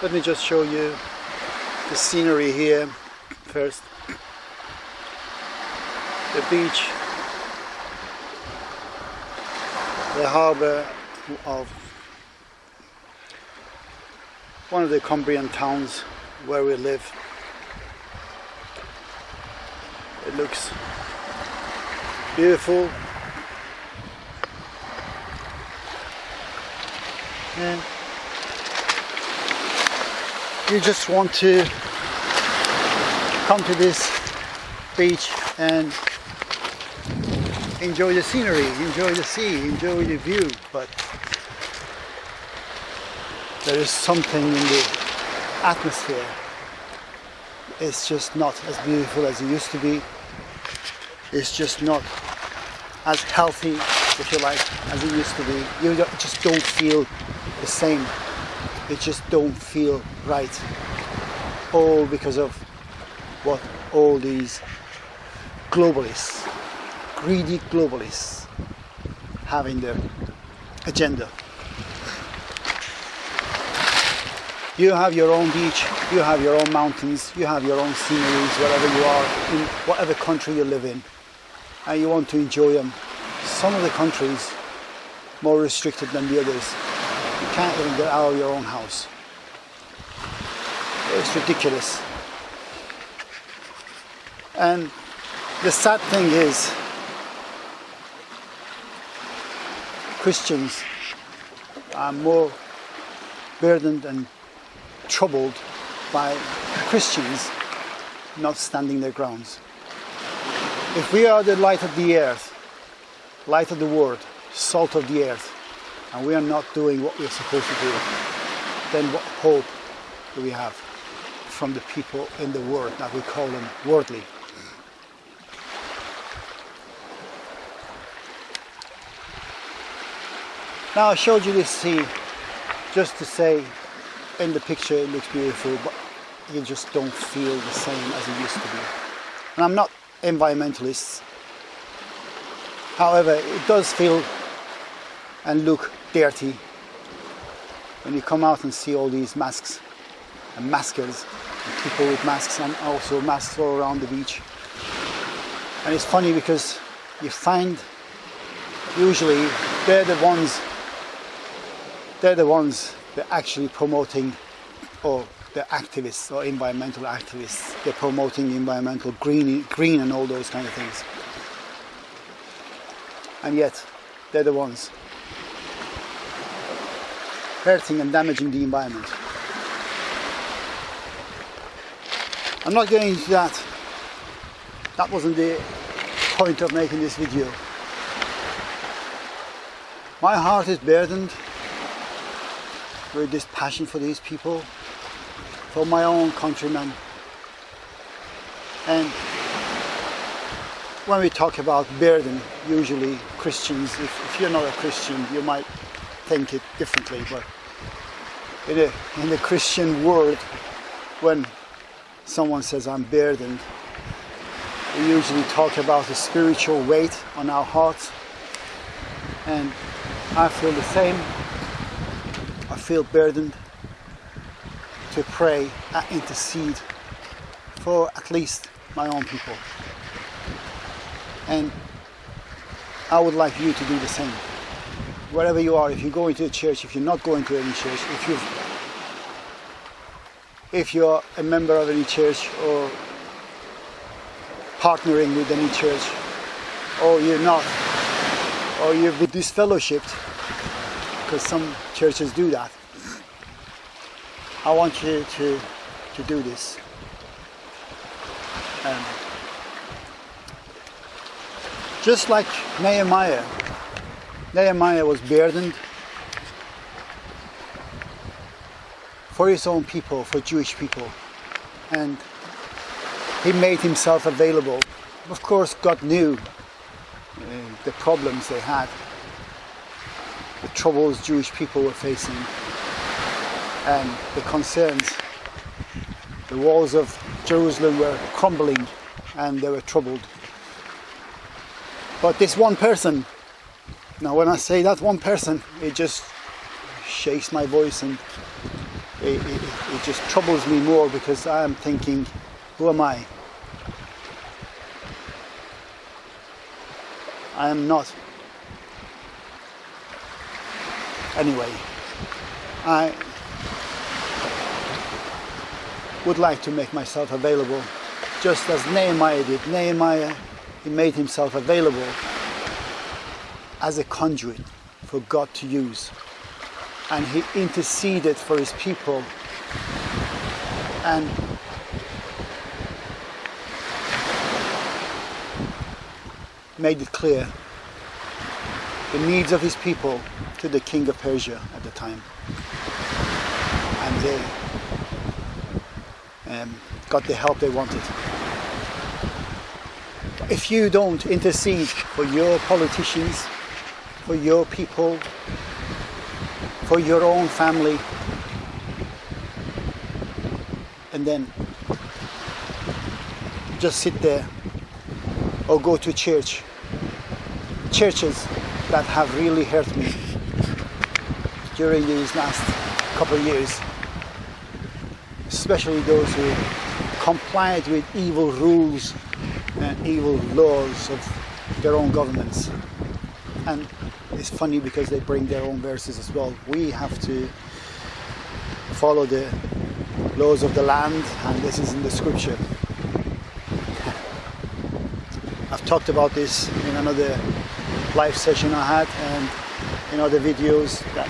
let me just show you the scenery here first. The beach the harbour of one of the Cumbrian towns where we live. It looks beautiful. And you just want to come to this beach and enjoy the scenery, enjoy the sea, enjoy the view, but there is something in the atmosphere. It's just not as beautiful as it used to be. It's just not as healthy, if you like, as it used to be. You just don't feel the same it just don't feel right. All because of what all these globalists greedy globalists have in their agenda. You have your own beach you have your own mountains you have your own sceneries wherever you are in whatever country you live in and you want to enjoy them. Some of the countries more restricted than the others you can't even get out of your own house. It's ridiculous. And the sad thing is, Christians are more burdened and troubled by Christians not standing their grounds. If we are the light of the earth, light of the world, salt of the earth, and we are not doing what we're supposed to do, then what hope do we have from the people in the world that we call them worldly? Now I showed you this sea just to say in the picture it looks beautiful but you just don't feel the same as it used to be. And I'm not environmentalist. However, it does feel and look dirty. When you come out and see all these masks and maskers and people with masks and also masks all around the beach. And it's funny because you find usually they're the ones they're the ones that are actually promoting or the activists or environmental activists. They're promoting environmental green green and all those kind of things. And yet they're the ones hurting and damaging the environment. I'm not going into that. That wasn't the point of making this video. My heart is burdened with this passion for these people, for my own countrymen. And when we talk about burden, usually Christians, if, if you're not a Christian, you might think it differently, but in, a, in the Christian world, when someone says I'm burdened, we usually talk about the spiritual weight on our hearts. And I feel the same. I feel burdened to pray and intercede for at least my own people. And I would like you to do the same wherever you are, if you're going to a church, if you're not going to any church, if you if you're a member of any church or partnering with any church, or you're not, or you're disfellowshipped, because some churches do that. I want you to to do this. Um, just like Nehemiah, Nehemiah was burdened for his own people, for Jewish people, and he made himself available. Of course, God knew uh, the problems they had, the troubles Jewish people were facing, and the concerns. The walls of Jerusalem were crumbling and they were troubled. But this one person now when I say that one person, it just shakes my voice and it, it, it just troubles me more because I am thinking, who am I? I am not. Anyway, I would like to make myself available just as Nehemiah did. Nehemiah, he made himself available as a conduit for God to use. And he interceded for his people and made it clear the needs of his people to the king of Persia at the time. And they um, got the help they wanted. If you don't intercede for your politicians, for your people, for your own family, and then just sit there or go to church. Churches that have really hurt me during these last couple of years, especially those who complied with evil rules and evil laws of their own governments. And it's funny because they bring their own verses as well. We have to follow the laws of the land, and this is in the scripture. I've talked about this in another live session I had and in other videos that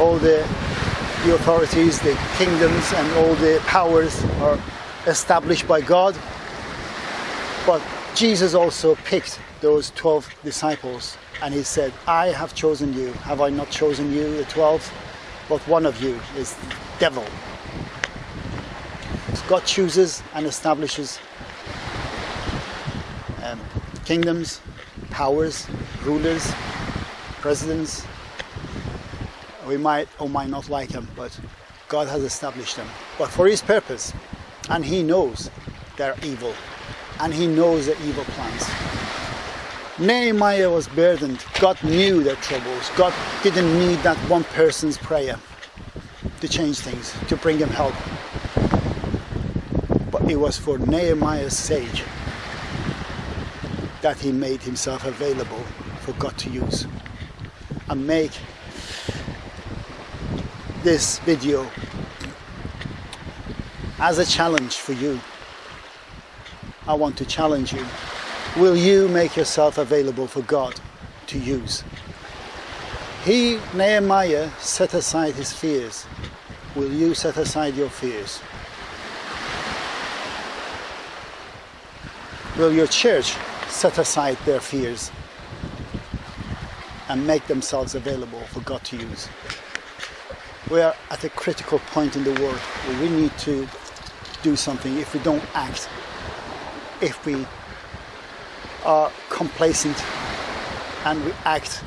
all the, the authorities, the kingdoms and all the powers are established by God. But Jesus also picked those 12 disciples and he said, I have chosen you. Have I not chosen you, the 12? But one of you is the devil. So God chooses and establishes um, kingdoms, powers, rulers, presidents. We might or might not like them, but God has established them. But for His purpose, and He knows they're evil, and He knows their evil plans. Nehemiah was burdened. God knew their troubles. God didn't need that one person's prayer to change things, to bring him help. But it was for Nehemiah's sake that he made himself available for God to use and make this video as a challenge for you. I want to challenge you. Will you make yourself available for God to use? He, Nehemiah, set aside his fears. Will you set aside your fears? Will your church set aside their fears and make themselves available for God to use? We are at a critical point in the world where we need to do something if we don't act, if we are complacent and we act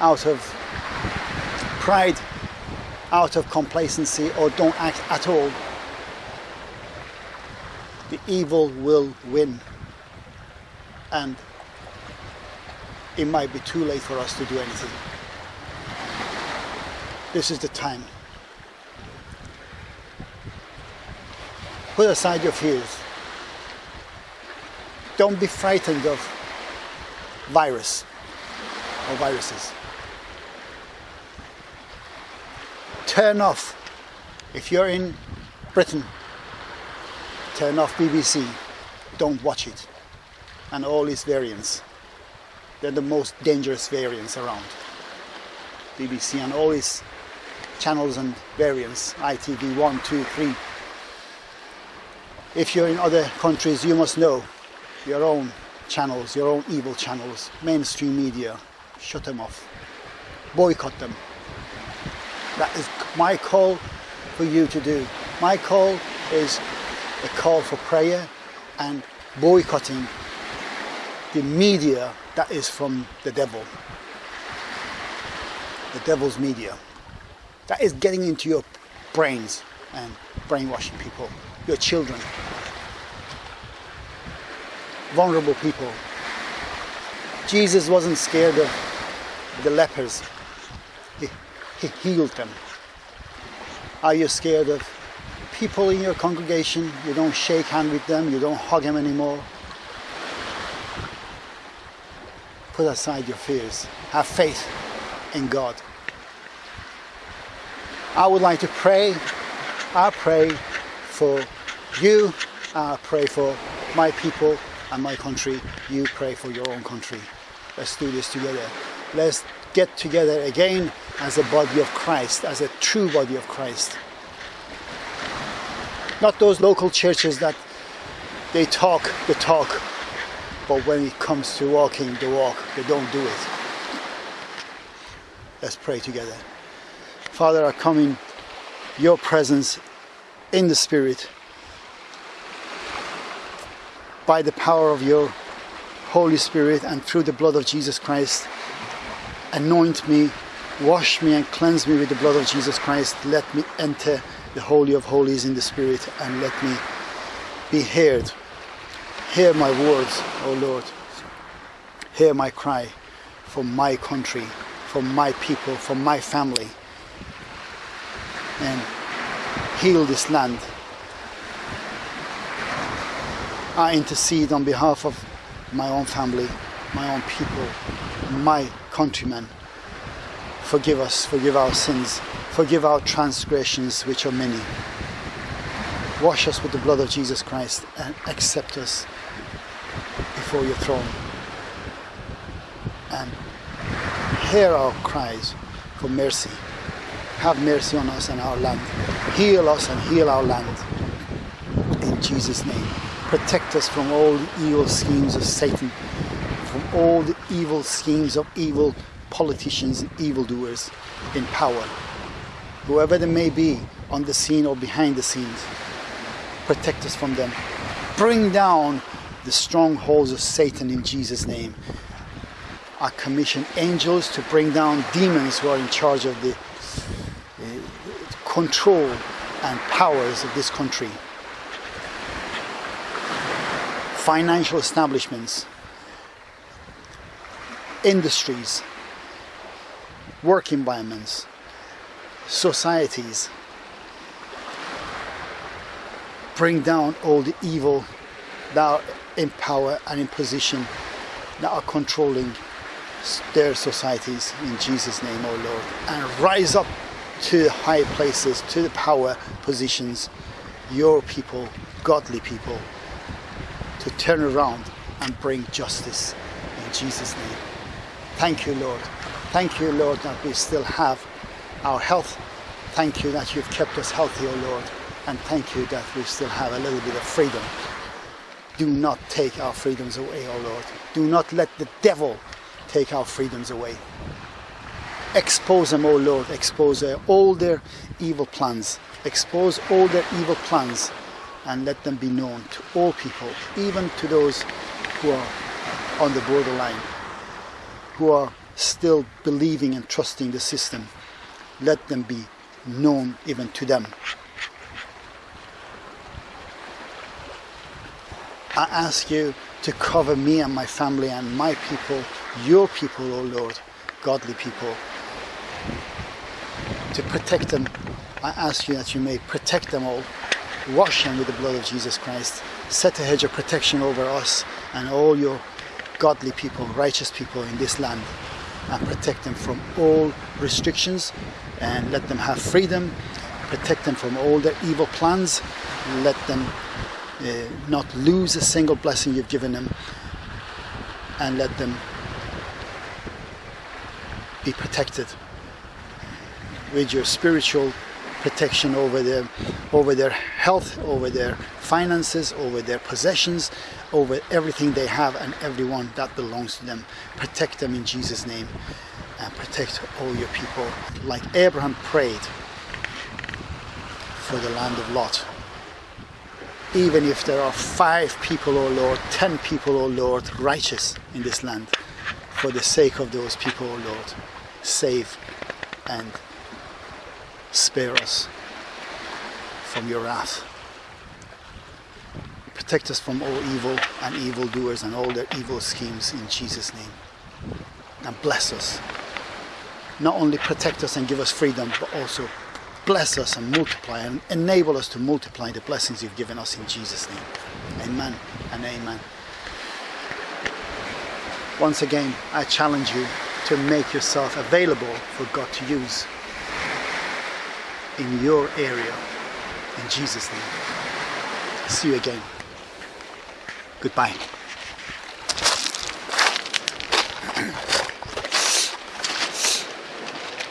out of pride, out of complacency, or don't act at all, the evil will win. And it might be too late for us to do anything. This is the time. Put aside your fears. Don't be frightened of virus or viruses. Turn off, if you're in Britain, turn off BBC. Don't watch it. And all its variants. They're the most dangerous variants around. BBC and all its channels and variants, ITV 1, 2, 3. If you're in other countries, you must know your own channels, your own evil channels, mainstream media, shut them off, boycott them. That is my call for you to do. My call is a call for prayer and boycotting the media that is from the devil. The devil's media. That is getting into your brains and brainwashing people, your children vulnerable people. Jesus wasn't scared of the lepers. He, He healed them. Are you scared of people in your congregation? You don't shake hand with them, you don't hug them anymore. Put aside your fears. Have faith in God. I would like to pray. I pray for you. I pray for my people and my country. You pray for your own country. Let's do this together. Let's get together again as a body of Christ, as a true body of Christ. Not those local churches that they talk the talk, but when it comes to walking the walk, they don't do it. Let's pray together. Father, I come in your presence in the Spirit by the power of your Holy Spirit and through the blood of Jesus Christ. Anoint me, wash me, and cleanse me with the blood of Jesus Christ. Let me enter the Holy of Holies in the Spirit and let me be heard. Hear my words, O Lord. Hear my cry for my country, for my people, for my family. And heal this land. I intercede on behalf of my own family, my own people, my countrymen. Forgive us, forgive our sins, forgive our transgressions, which are many. Wash us with the blood of Jesus Christ and accept us before your throne. And hear our cries for mercy. Have mercy on us and our land. Heal us and heal our land. In Jesus' name protect us from all the evil schemes of Satan, from all the evil schemes of evil politicians and evildoers in power. Whoever they may be, on the scene or behind the scenes, protect us from them. Bring down the strongholds of Satan in Jesus' name. I commission angels to bring down demons who are in charge of the uh, control and powers of this country financial establishments, industries, work environments, societies. Bring down all the evil that are in power and in position that are controlling their societies in Jesus' name, O oh Lord, and rise up to high places, to the power positions, your people, godly people, to turn around and bring justice in Jesus' name. Thank you, Lord. Thank you, Lord, that we still have our health. Thank you that you've kept us healthy, O oh Lord. And thank you that we still have a little bit of freedom. Do not take our freedoms away, O oh Lord. Do not let the devil take our freedoms away. Expose them, O oh Lord. Expose all their evil plans. Expose all their evil plans and let them be known to all people, even to those who are on the borderline, who are still believing and trusting the system. Let them be known even to them. I ask you to cover me and my family and my people, your people, O oh Lord, godly people, to protect them. I ask you that you may protect them all wash them with the blood of Jesus Christ. Set a hedge of protection over us and all your godly people, righteous people in this land and protect them from all restrictions and let them have freedom. Protect them from all their evil plans. Let them uh, not lose a single blessing you've given them and let them be protected with your spiritual protection over their over their health, over their finances, over their possessions, over everything they have and everyone that belongs to them. Protect them in Jesus' name and protect all your people. Like Abraham prayed for the land of Lot. Even if there are five people, O oh Lord, ten people, O oh Lord, righteous in this land, for the sake of those people, O oh Lord, save and spare us from your wrath. Protect us from all evil and evildoers and all their evil schemes in Jesus' name. And bless us. not only protect us and give us freedom, but also bless us and multiply and enable us to multiply the blessings you've given us in Jesus' name. Amen and amen. Once again, I challenge you to make yourself available for God to use in your area. In Jesus' name. See you again. Goodbye.